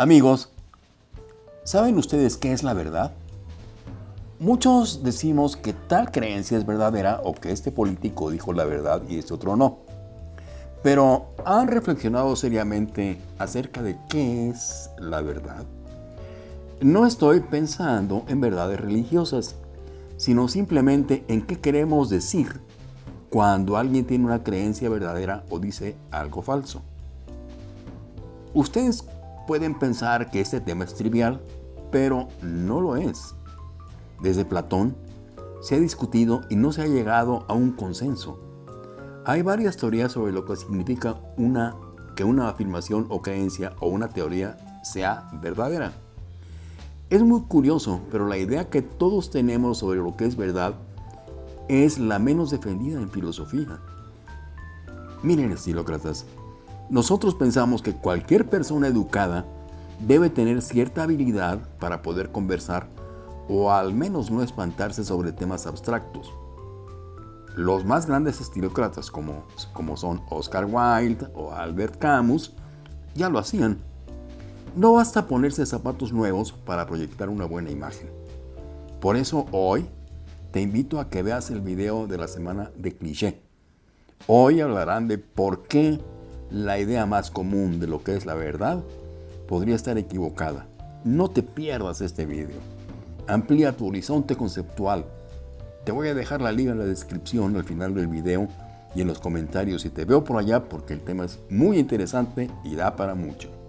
Amigos, ¿saben ustedes qué es la verdad? Muchos decimos que tal creencia es verdadera o que este político dijo la verdad y este otro no. Pero ¿han reflexionado seriamente acerca de qué es la verdad? No estoy pensando en verdades religiosas, sino simplemente en qué queremos decir cuando alguien tiene una creencia verdadera o dice algo falso. Ustedes pueden pensar que este tema es trivial, pero no lo es. Desde Platón se ha discutido y no se ha llegado a un consenso. Hay varias teorías sobre lo que significa una, que una afirmación o creencia o una teoría sea verdadera. Es muy curioso, pero la idea que todos tenemos sobre lo que es verdad es la menos defendida en filosofía. Miren, estilócratas, nosotros pensamos que cualquier persona educada debe tener cierta habilidad para poder conversar o al menos no espantarse sobre temas abstractos. Los más grandes estilócratas como, como son Oscar Wilde o Albert Camus ya lo hacían. No basta ponerse zapatos nuevos para proyectar una buena imagen. Por eso hoy te invito a que veas el video de la semana de cliché. Hoy hablarán de por qué la idea más común de lo que es la verdad podría estar equivocada. No te pierdas este video. Amplía tu horizonte conceptual. Te voy a dejar la liga en la descripción al final del video y en los comentarios si te veo por allá porque el tema es muy interesante y da para mucho.